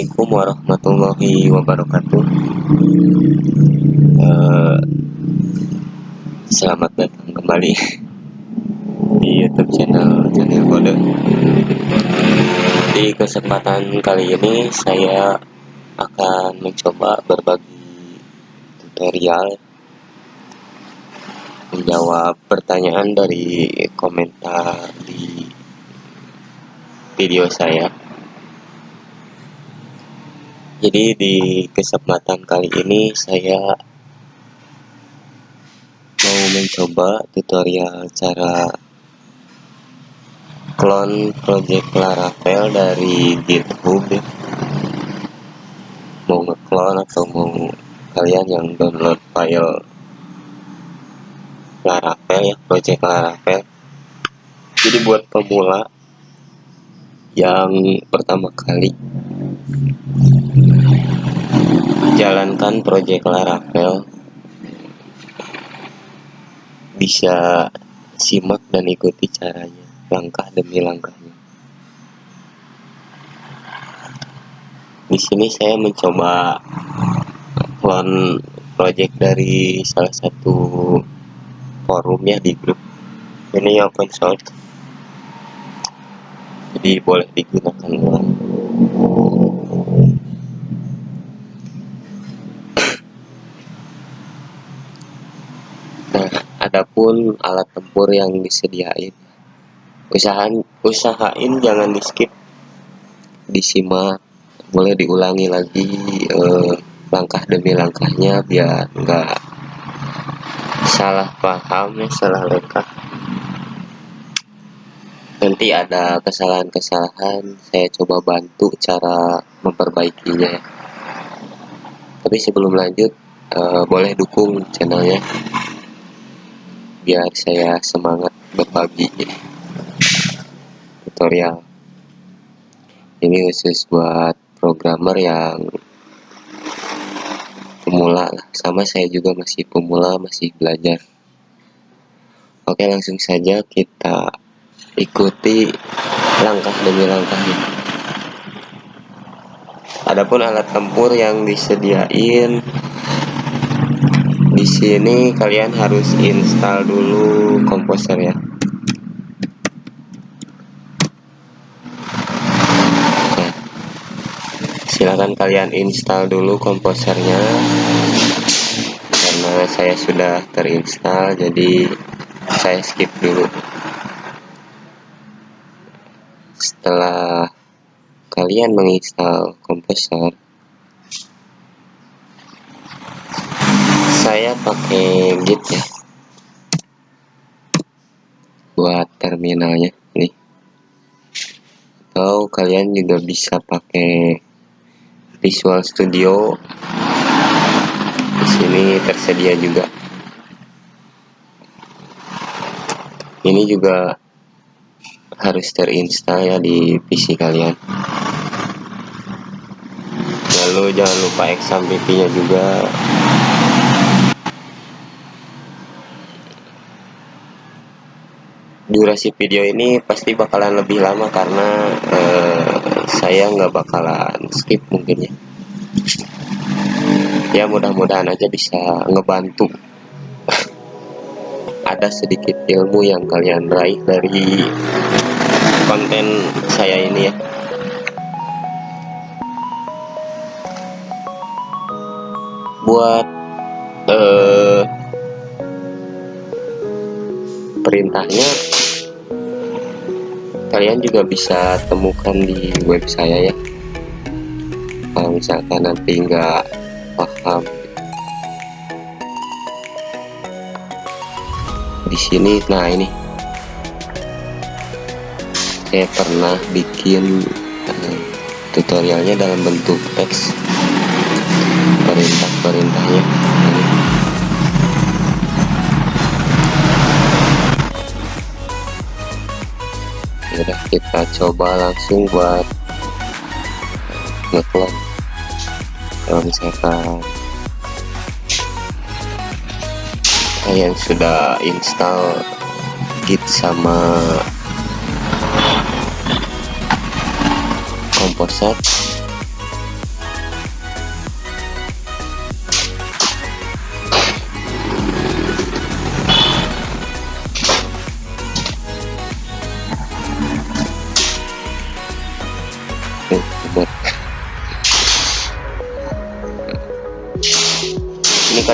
Assalamualaikum warahmatullahi wabarakatuh. Uh, Selamat datang kembali Di youtube channel channel kode. Di kesempatan kali ini Saya akan mencoba berbagi tutorial Menjawab pertanyaan dari komentar di video saya jadi di kesempatan kali ini saya mau mencoba tutorial cara clone project Laravel dari GitHub ya. mau ngeclone atau mau kalian yang download file Laravel ya project Laravel jadi buat pemula yang pertama kali jalankan proyek Laravel bisa simak dan ikuti caranya langkah demi langkahnya. Di sini saya mencoba clone project dari salah satu forum ya di grup ini open source. Jadi boleh digunakan adapun alat tempur yang disediain. Usahain usahain jangan di skip disimak boleh diulangi lagi eh, langkah demi langkahnya biar enggak salah paham salah lekah. Nanti ada kesalahan-kesalahan saya coba bantu cara memperbaikinya. Tapi sebelum lanjut eh, boleh dukung channelnya biar saya semangat berbagi. Tutorial. Ini khusus buat programmer yang pemula sama saya juga masih pemula masih belajar. Oke langsung saja kita ikuti langkah demi langkahnya adapun alat tempur yang disediain di sini kalian harus install dulu komposer ya. Silahkan kalian install dulu komposernya. Karena saya sudah terinstall jadi saya skip dulu. Setelah kalian menginstal komposer saya pakai git ya. Buat terminalnya nih atau kalian juga bisa pakai Visual Studio. Di sini tersedia juga. Ini juga harus terinstall ya di PC kalian. Lalu jangan lupa XAMPP nya juga durasi video ini pasti bakalan lebih lama karena uh, saya nggak bakalan skip mungkin ya. Ya mudah-mudahan aja bisa ngebantu. Ada sedikit ilmu yang kalian raih dari konten saya ini ya. Buat uh, perintahnya kalian juga bisa temukan di web saya ya. Kalau misalkan nanti nggak paham. Di sini nah ini. Saya pernah bikin uh, tutorialnya dalam bentuk teks. Perintah-perintahnya udah kita coba langsung buat ngeklon kalau misalkan kalian sudah install git sama komposer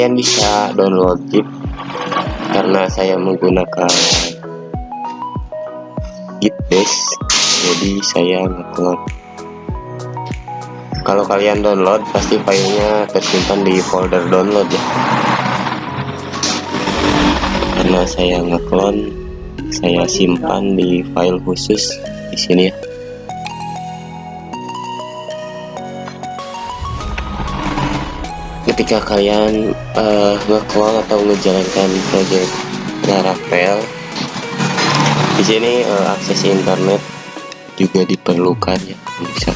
kalian bisa download zip karena saya menggunakan gitbase jadi saya ngeklon. Kalau kalian download pasti filenya tersimpan di folder download ya. Karena saya ngeklon saya simpan di file khusus di sini ya ketika kalian uh, ngeklon atau menjalankan project Laravel di sini uh, akses internet juga diperlukan ya bisa.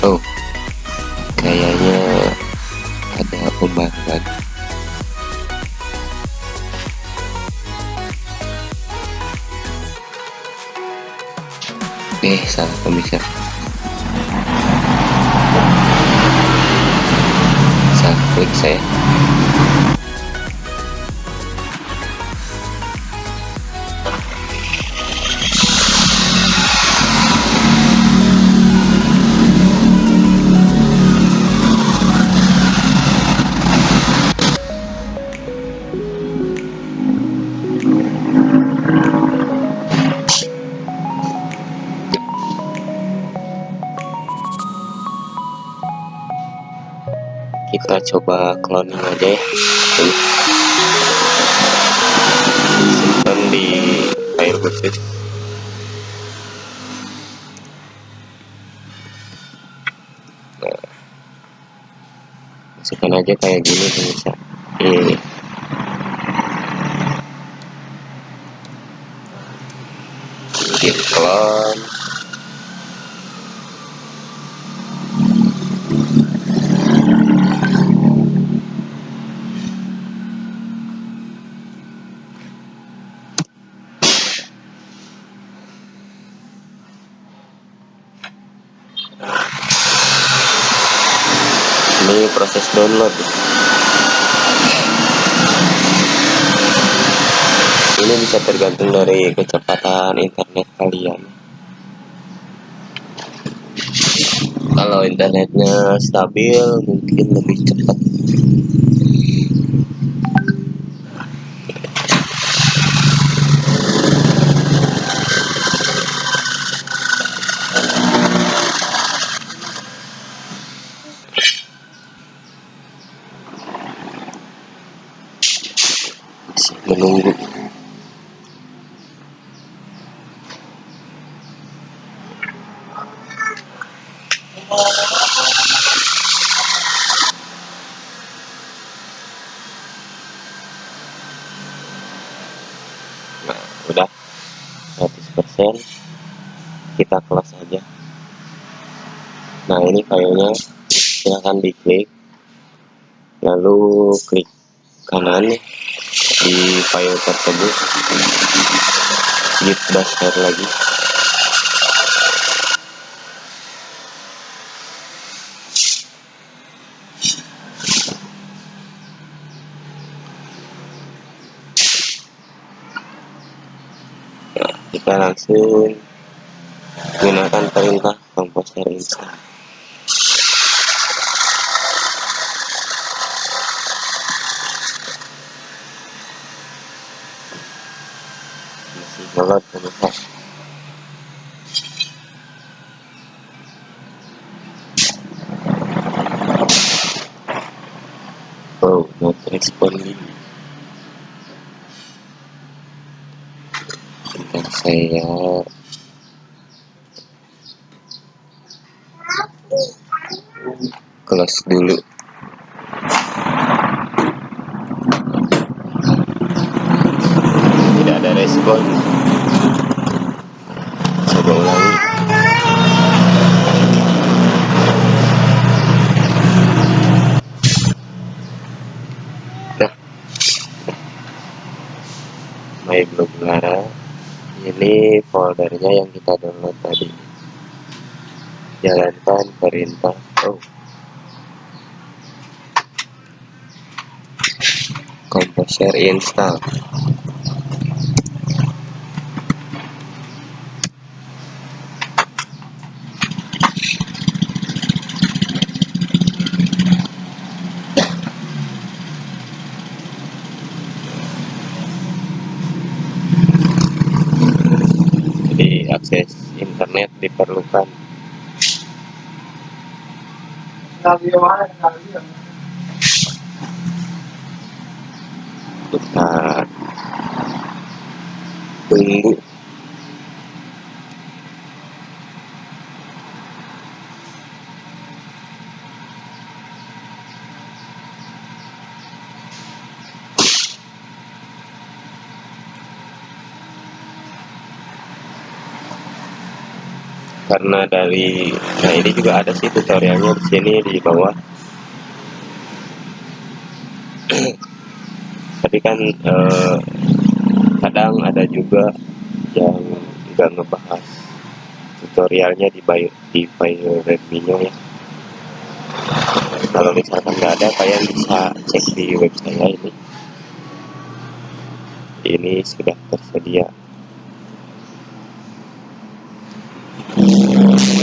Oh kayaknya ada pembaruan eh salah pemirsa salah klik saya kita coba cloning aja ya. Simpan di file khusus nah. Masukkan aja kayak gini bisa ini git clone ini proses download. Ini bisa tergantung dari kecepatan internet kalian. Kalau internetnya stabil mungkin lebih cepat masih menunggu nah udah 100% kita close aja. Nah ini filenya. Silahkan diklik. Lalu klik kanan di file tersebut. Git dasar lagi nah, langsung gunakan perintah komposer install masih pemirsa oh not responding saya close dulu. Tidak ada respon foldernya yang kita download tadi? Jalankan perintah oh composer install diperlukan. Kita tunggu karena dari nah ini juga ada sih tutorialnya di sini di bawah. Tapi kan eh, kadang ada juga yang nggak ngebahas tutorialnya di bio di file redmi-nya ya. Kalau misalkan nggak ada kalian bisa cek di web saya ini ini sudah tersedia よし。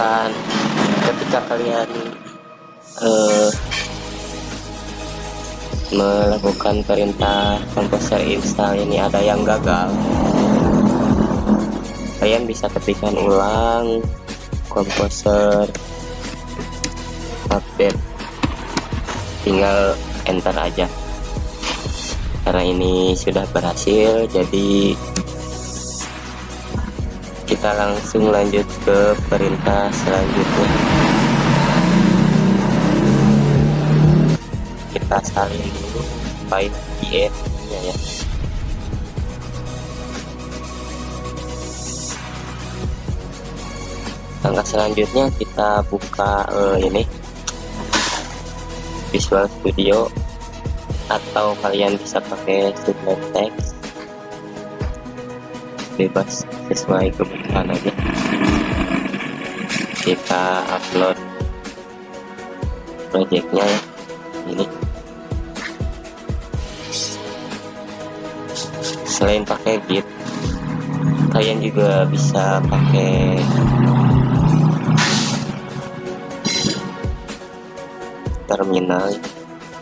Misalkan ketika kalian uh, melakukan perintah komposer install ini ada yang gagal. Kalian bisa ketikkan ulang komposer update. Tinggal enter aja. Karena ini sudah berhasil jadi kita langsung lanjut ke perintah selanjutnya. Kita salin dulu file IF nya ya. Langkah selanjutnya kita buka uh, ini. Visual Studio. Atau kalian bisa pakai Sublime Text bebas. Sesuai kebutuhan aja. Kita upload projectnya ya ini. Selain pakai git kalian juga bisa pakai terminal.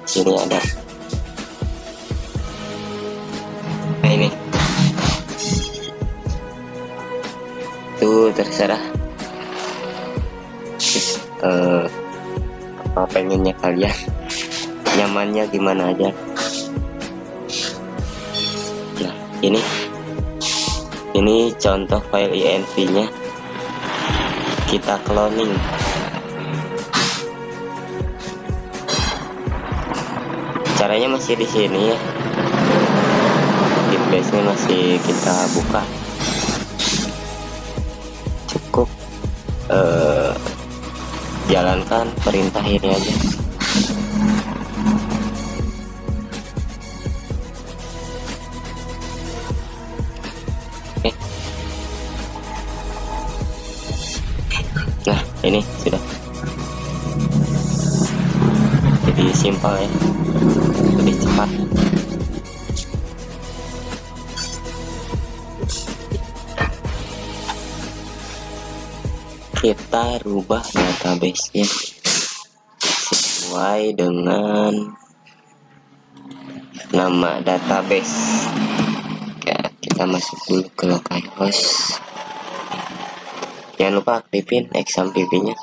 Sini ada pengennya kalian. Nyamannya gimana aja. Nah ini. Ini contoh file inv nya kita cloning. Caranya masih di sini ya. Base nya masih kita buka jalankan perintah ini aja. Nah ini sudah. Jadi simpel ya kita rubah database-nya. Sesuai dengan nama database. Ya, kita masuk dulu ke localhost jangan lupa aktifin XAMPP nya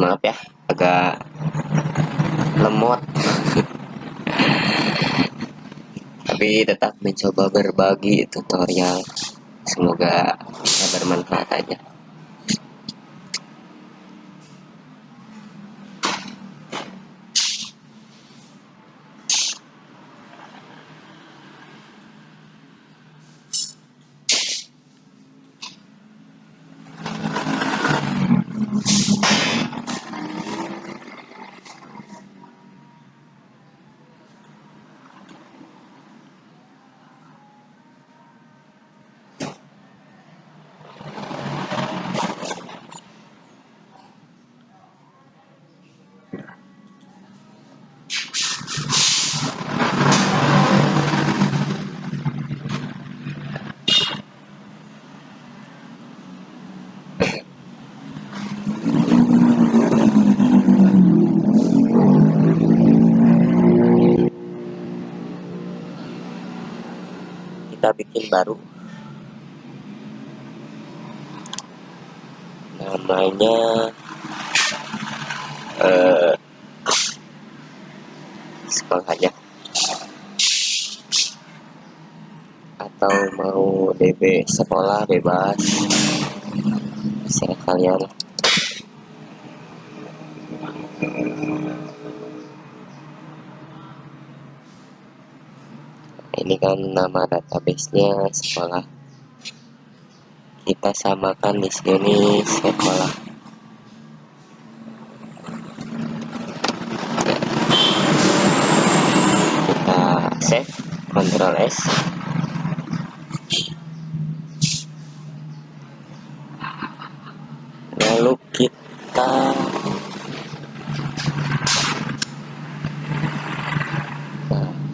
mohon maaf ya agak lemot. Tapi tetap mencoba berbagi tutorial. Semoga bisa bermanfaat aja kita bikin baru. Namanya eh, sekolah aja atau mau DB sekolah bebas. Bisa kalian ini kan nama databasenya sekolah. Kita samakan di sini sekolah. Kita save Ctrl S lalu kita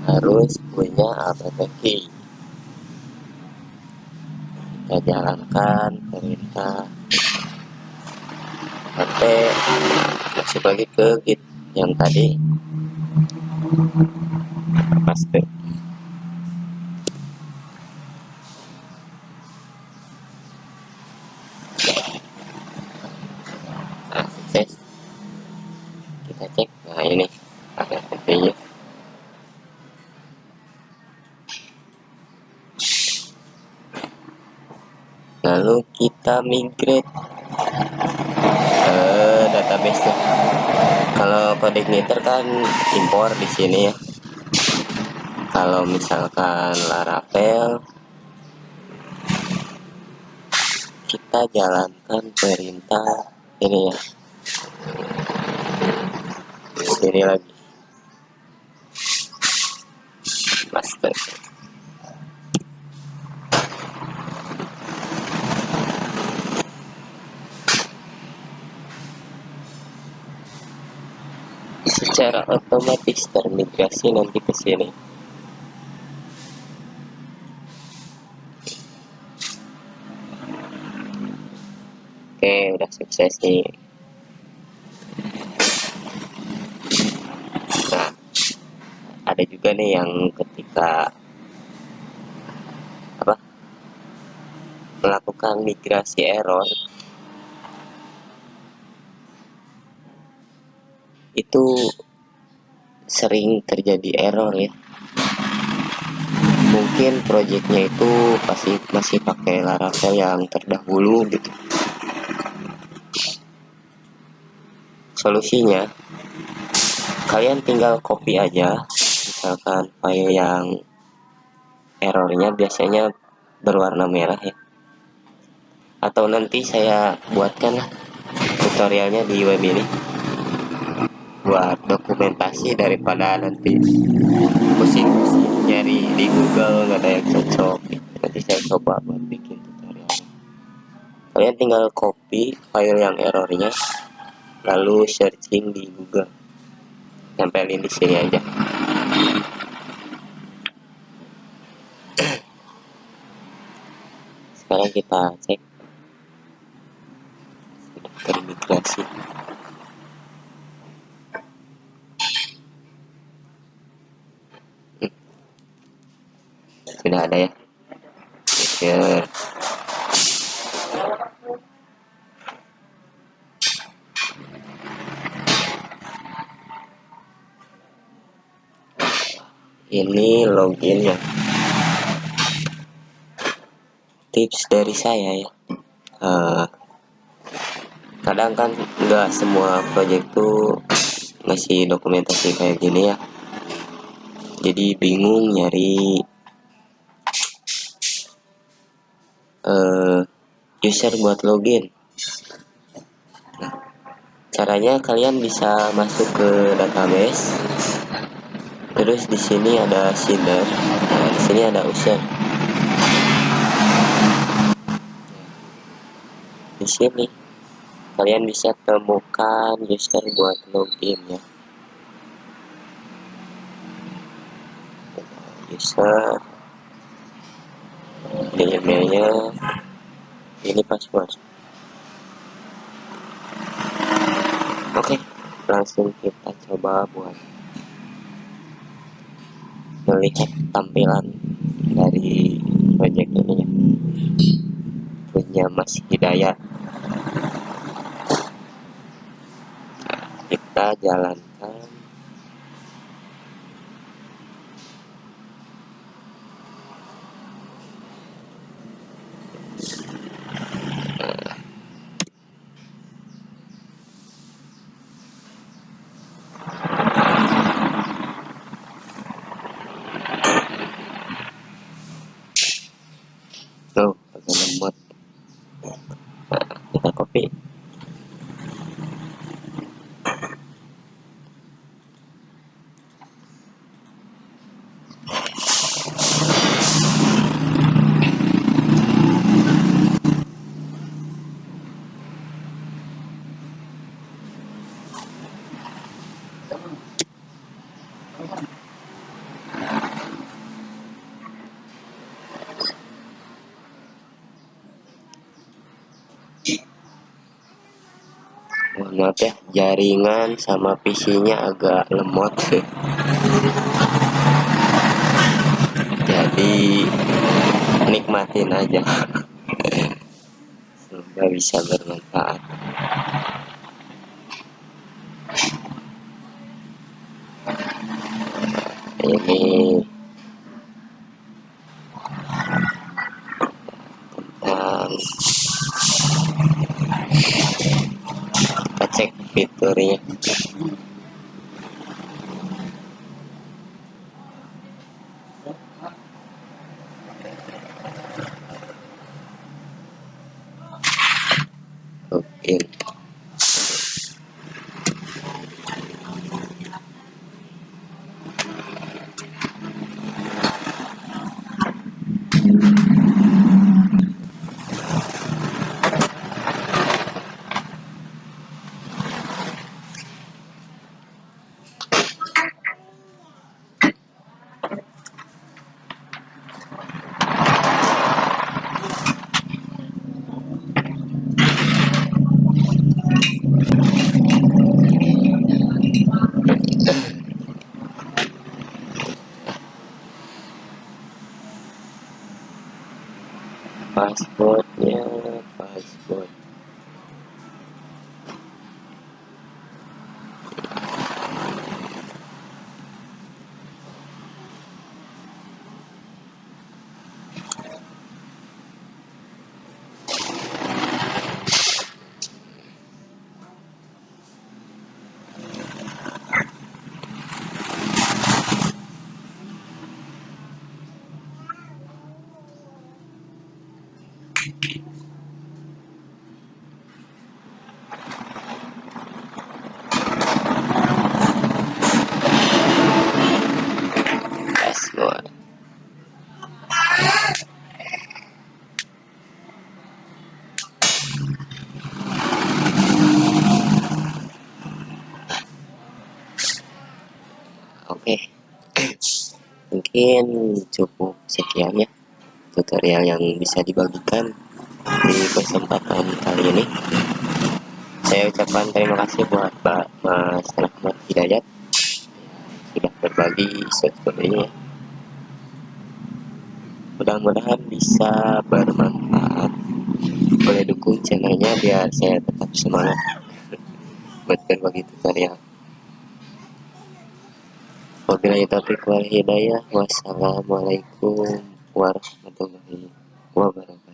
harus punya key kita jalankan perintah sampai masuk lagi ke git yang tadi. Paste nah kita cek. Nah ini ada nya kita migrate ke database nya. Kalau coordinator kan impor di sini ya. Kalau misalkan laravel kita jalankan perintah ini ya. Sini lagi secara otomatis termigrasi nanti ke sini. Oke udah sukses nih. Nah ada juga nih yang ketika apa melakukan migrasi error itu sering terjadi error ya. Mungkin projectnya itu pasti masih pakai Laravel yang terdahulu gitu. Solusinya kalian tinggal copy aja. Misalkan file yang errornya biasanya berwarna merah ya. Atau nanti saya buatkan tutorialnya di web ini buat dokumentasi daripada nanti pusing-pusing nyari di Google nggak ada yang cocok. Nanti saya coba buat bikin tutorial. Kalian tinggal copy file yang errornya lalu searching di Google. Tempelin di sini aja. Sekarang kita cek. Sudah sudah ada ya. Ini login ya. Tips dari saya ya. Uh, kadang kan nggak semua project tuh masih dokumentasi kayak gini ya. Jadi bingung nyari user buat login. Caranya kalian bisa masuk ke database. Terus di sini ada seeder nah, di sini ada user. Di sini kalian bisa temukan user buat login ya. User ini emailnya ini password oke langsung kita coba buat melihat tampilan dari project ini ya. Punya Mas Hidayat. Nah, kita jalankan tuh pakai lemot nah, kita copy mohon maaf ya. Jaringan sama PC nya agak lemot. Jadi nikmatin aja. Semoga bisa bermanfaat. Ini tentang kita cek fiturnya passwordnya password password oke mungkin cukup sekian ya tutorial yang bisa dibagikan di kesempatan kali ini saya ucapkan terima kasih buat Pak Mas Rahmat Hidayat sudah berbagi seperti ini ya. Mudah-mudahan bisa bermanfaat boleh dukung channelnya biar saya tetap semangat buat berbagi tutorial Wabillahi taufiq wal hidayah. Wassalamualaikum warahmatullahi wabarakatuh.